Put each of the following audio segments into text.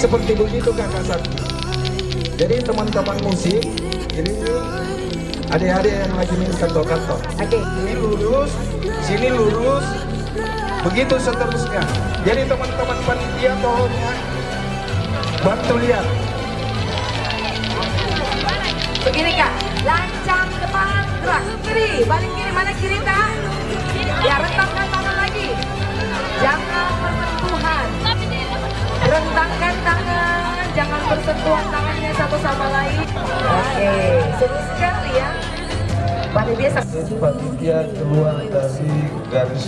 seperti begitu kakak Sakti. Jadi teman-teman musik, jadi adik-adik yang lagi main kantor-kantor. Oke. Ini lurus, sini lurus, begitu seterusnya. Jadi teman-teman panitia tolongnya bantu lihat. Begini kak, lancang depan gerak kiri, balik kiri mana kiri kak? Ya rentangkan tangan lagi, jangan. Rentangkan tangan, jangan bersentuhan tangannya satu sama lain. Oke, seru sekali ya. Pada biasa. Jadi keluar dari garis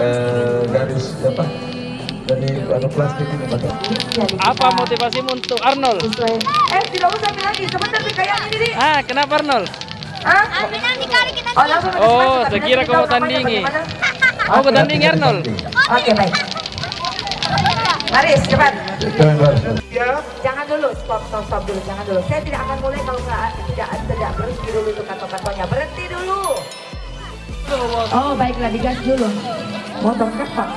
eh, garis apa dari anu plastik ini pak. Apa motivasimu untuk Arnold? Eh tidak usah ambil lagi, sebentar nih kayak ini nih. Ah, kenapa Arnold? Hah? Oh, Oh, depan, saya tapi kira nanti kau mau tandingi. bagaimana. Oh, ketanding Arnold. Oke baik. Maris cepat. Ya, Jangan dulu, stop, stop, stop dulu, jangan dulu. Saya tidak akan mulai kalau nggak tidak tidak berhenti dulu itu kata-katanya. Berhenti dulu. Oh baiklah digas dulu. Motor cepat.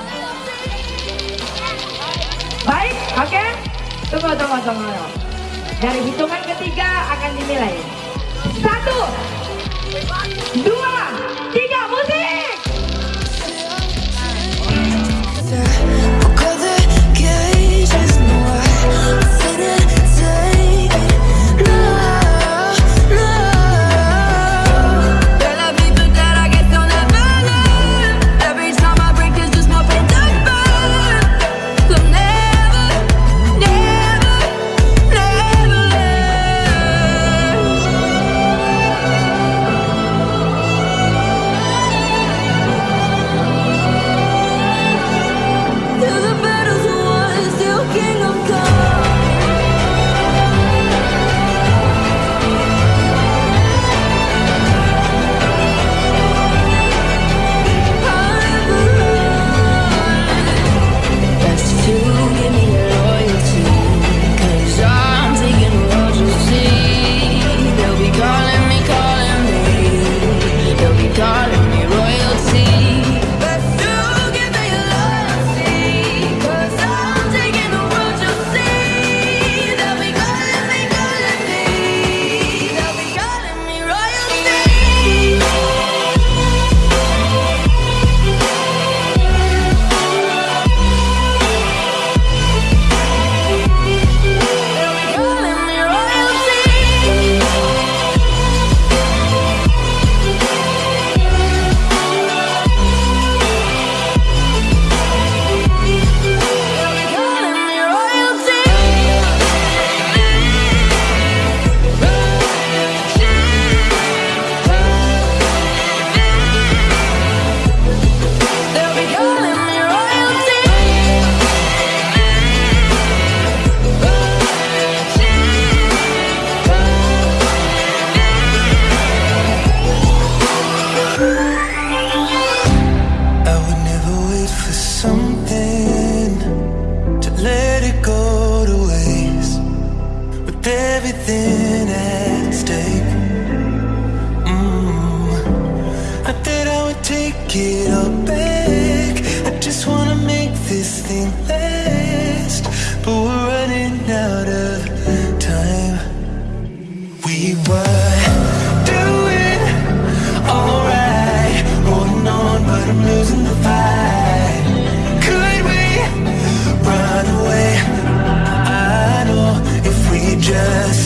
Baik, oke. Tunggu, tunggu, tunggu. Dari hitungan ketiga akan dinilai. Satu, dua, tiga, musik. 觉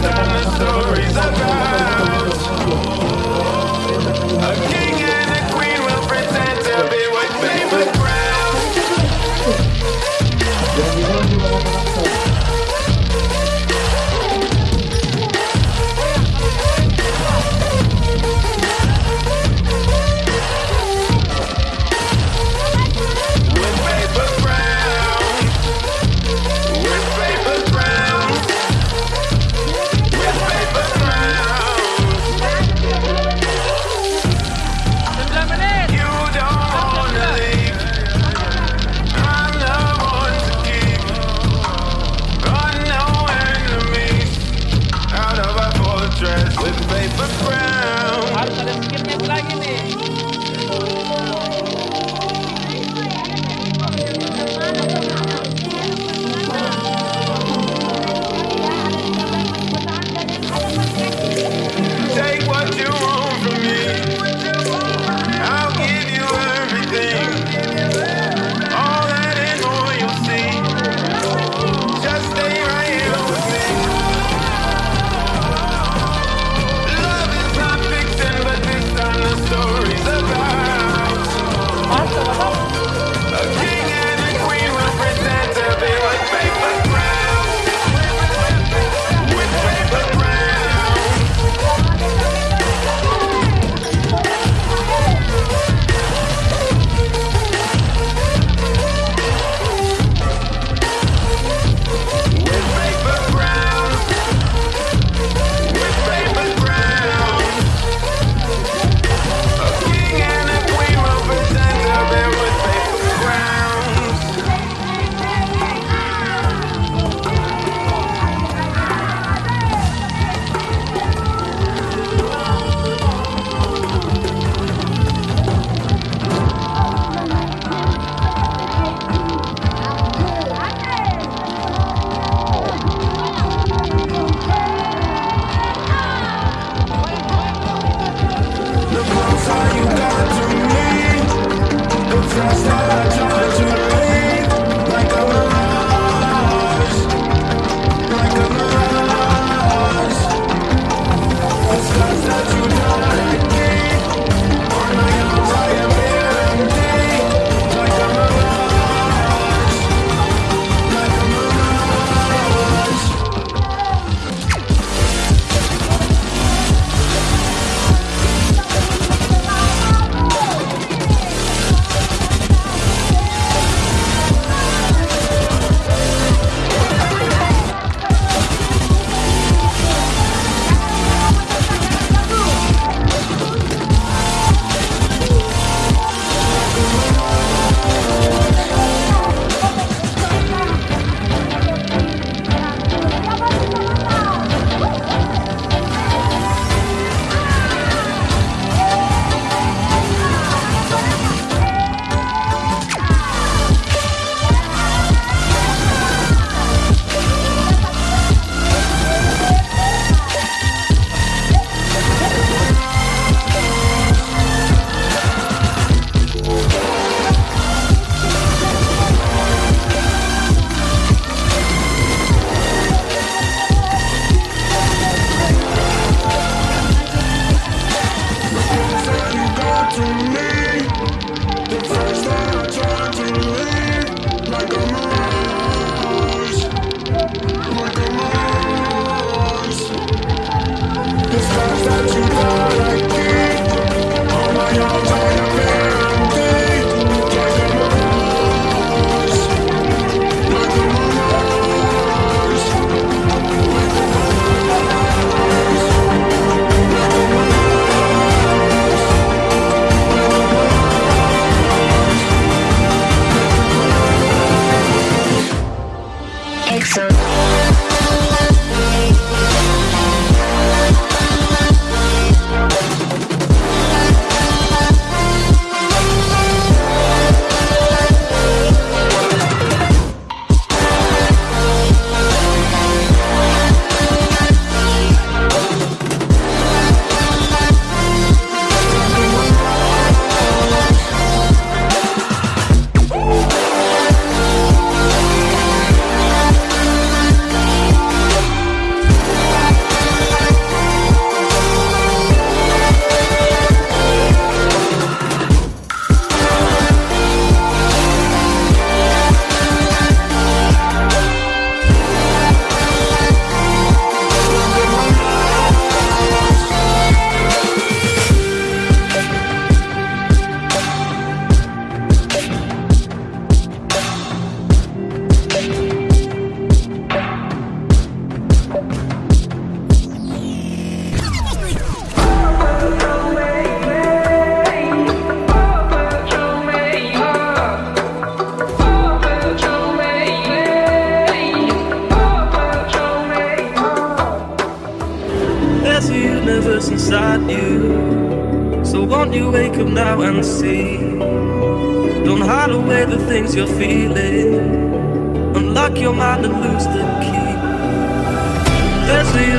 telling stories about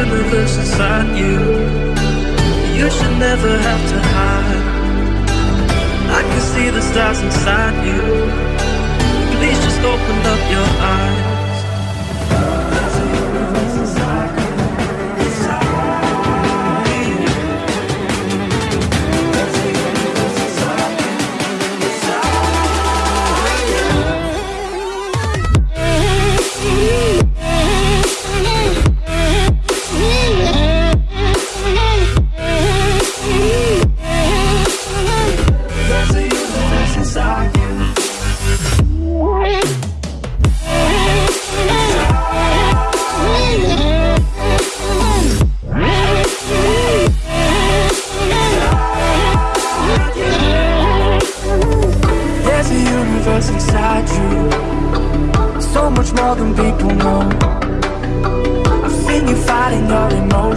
universe inside you. You should never have to hide. I can see the stars inside you. Please just open up your eyes.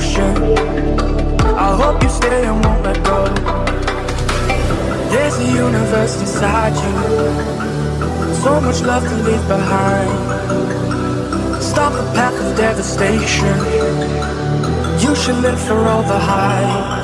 ocean I hope you stay and won't let go. There's a universe inside you. So much love to leave behind. Stop the path of devastation. You should live for all the hype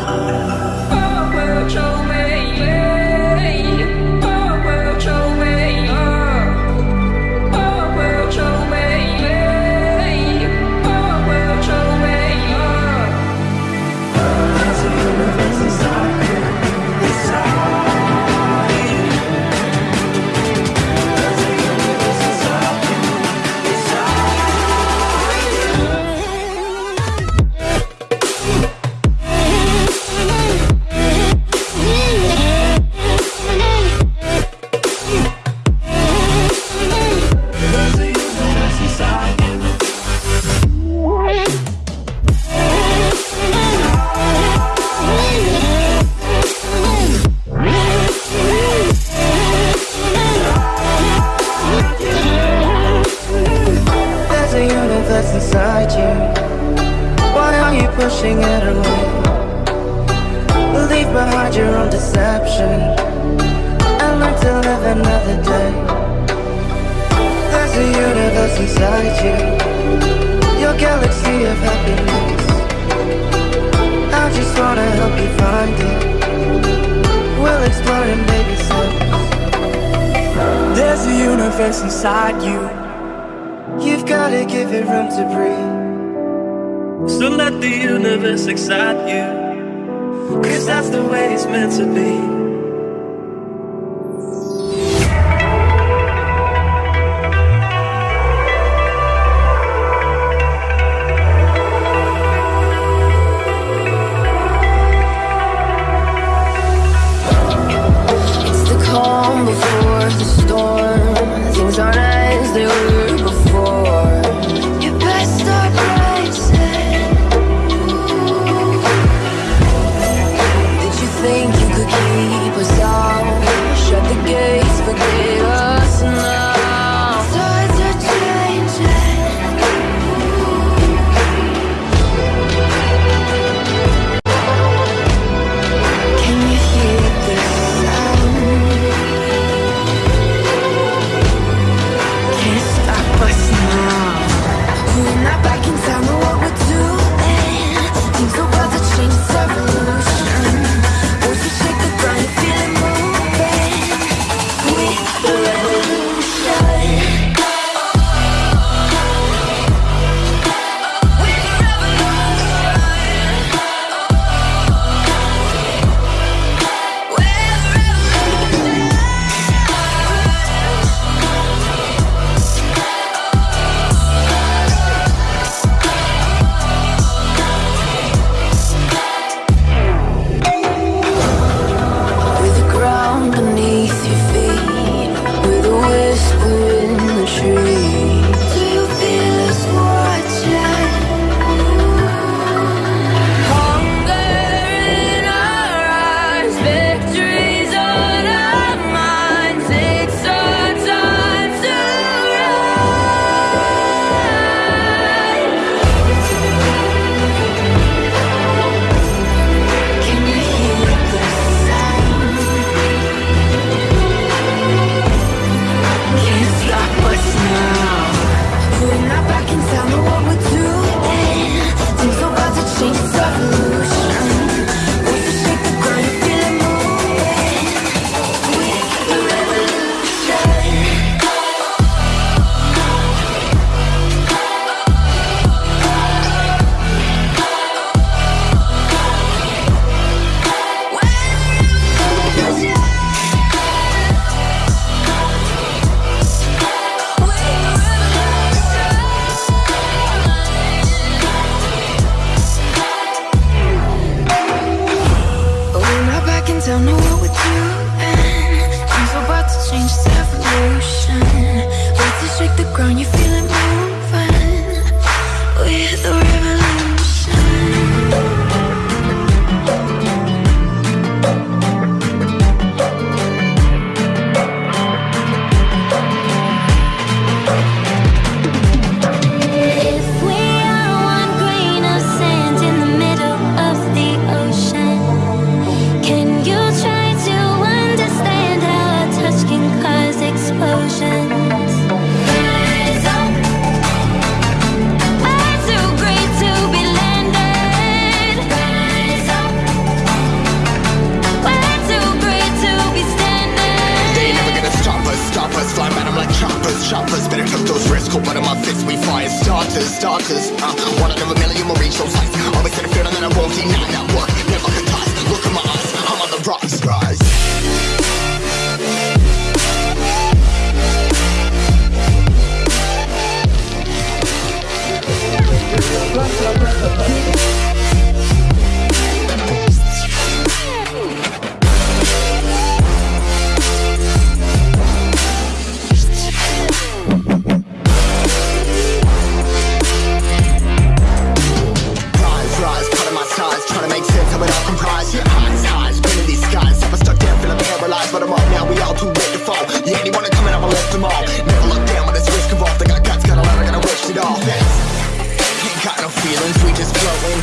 sense of it all. Yeah, highs, been in these skies. Never stuck down, feeling paralyzed, but I'm up now. We all too late to fall. Yeah, anyone in, I'ma lift them all. Never look down when it's risk involved. I got guts, got a lot, I gotta wish it all. Ain't got no feelings, we just floating.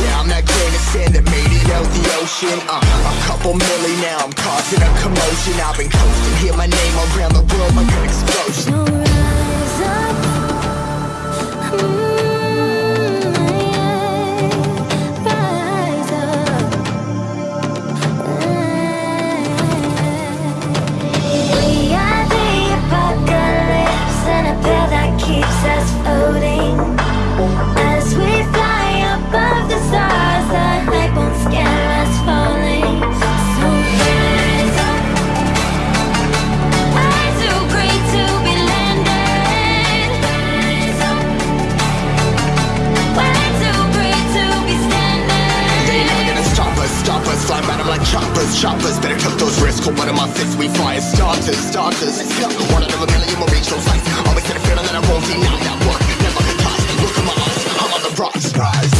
Yeah, I'm that grain of sand that made it out the ocean. Uh, a couple milli now, I'm causing a commotion. I've been coasting, hear my name around the world like an explosion. Choppers, choppers. Better took those risks. Hold one of my fists, we fire starters, starters. Let's go. One out of a million will reach those heights. Always had a feeling that I won't deny that work. Never ties. Look in my eyes, I'm on the rocks, rise.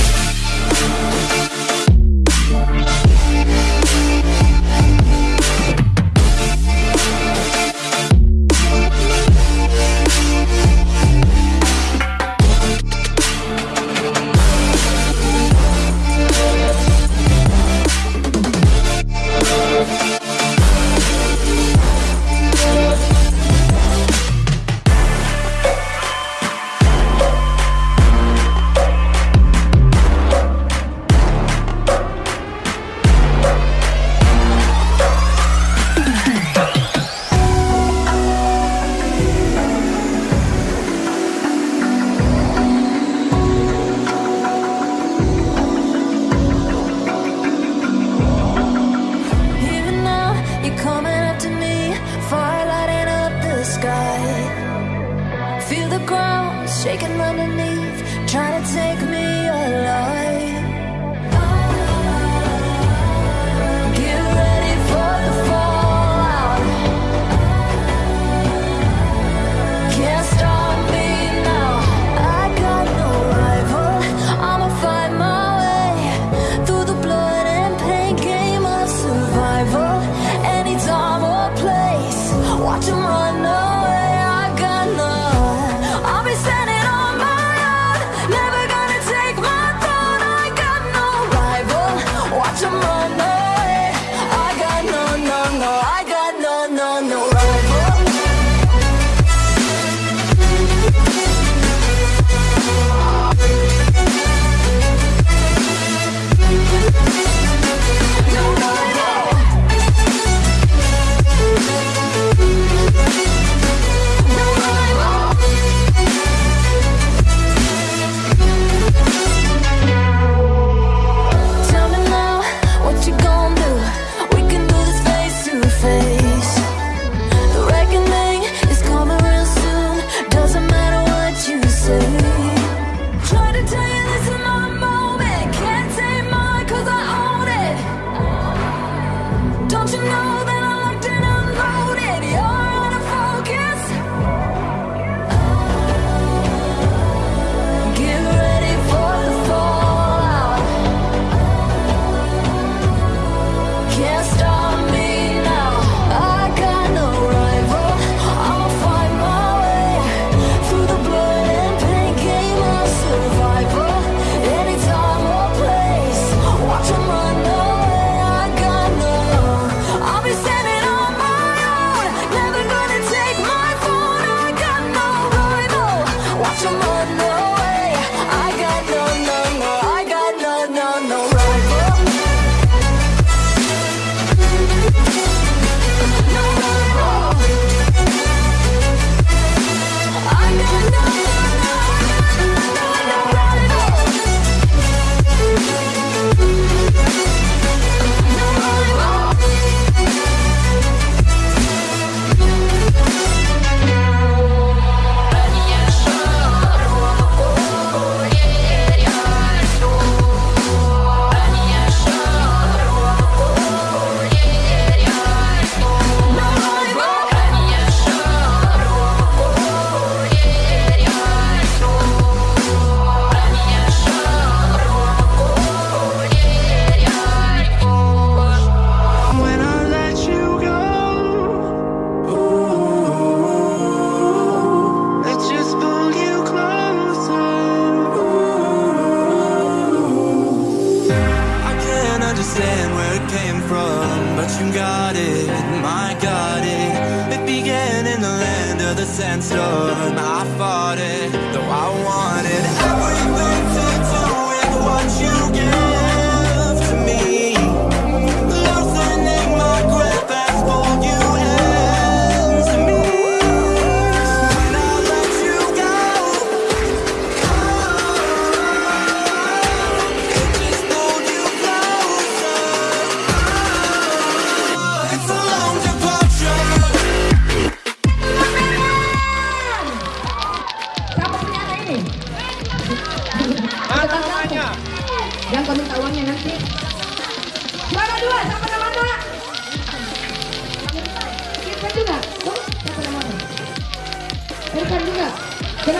Oke,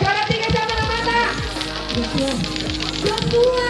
cara tiga sama mata. Jemput.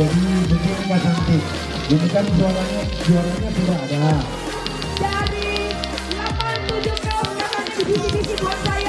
jadi begini nggak cantik ini kan juaranya juaranya sudah ada jadi 87 kaum 87 divisi buat saya